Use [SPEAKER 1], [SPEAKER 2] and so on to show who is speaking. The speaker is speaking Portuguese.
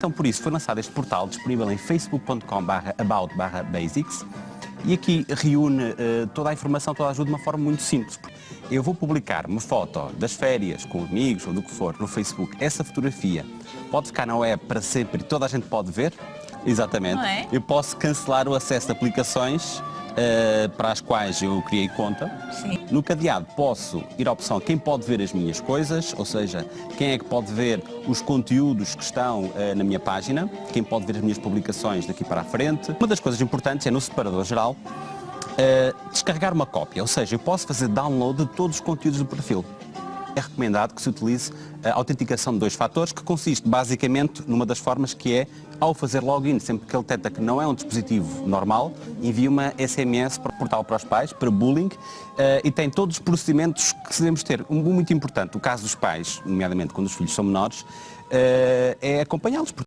[SPEAKER 1] Então, por isso, foi lançado este portal disponível em facebook.com/about/basics e aqui reúne uh, toda a informação, toda a ajuda de uma forma muito simples. Eu vou publicar uma foto das férias com amigos ou do que for no Facebook. Essa fotografia pode ficar na web para sempre e toda a gente pode ver. Exatamente.
[SPEAKER 2] É?
[SPEAKER 1] Eu posso cancelar o acesso a aplicações uh, para as quais eu criei conta.
[SPEAKER 2] Sim.
[SPEAKER 1] No cadeado posso ir à opção quem pode ver as minhas coisas, ou seja, quem é que pode ver os conteúdos que estão uh, na minha página, quem pode ver as minhas publicações daqui para a frente. Uma das coisas importantes é no separador geral uh, descarregar uma cópia, ou seja, eu posso fazer download de todos os conteúdos do perfil é recomendado que se utilize a autenticação de dois fatores, que consiste basicamente numa das formas que é, ao fazer login, sempre que ele detecta que não é um dispositivo normal, envia uma SMS para o portal para os pais, para bullying, eh, e tem todos os procedimentos que devemos ter. Um muito importante, o caso dos pais, nomeadamente quando os filhos são menores, eh, é acompanhá-los.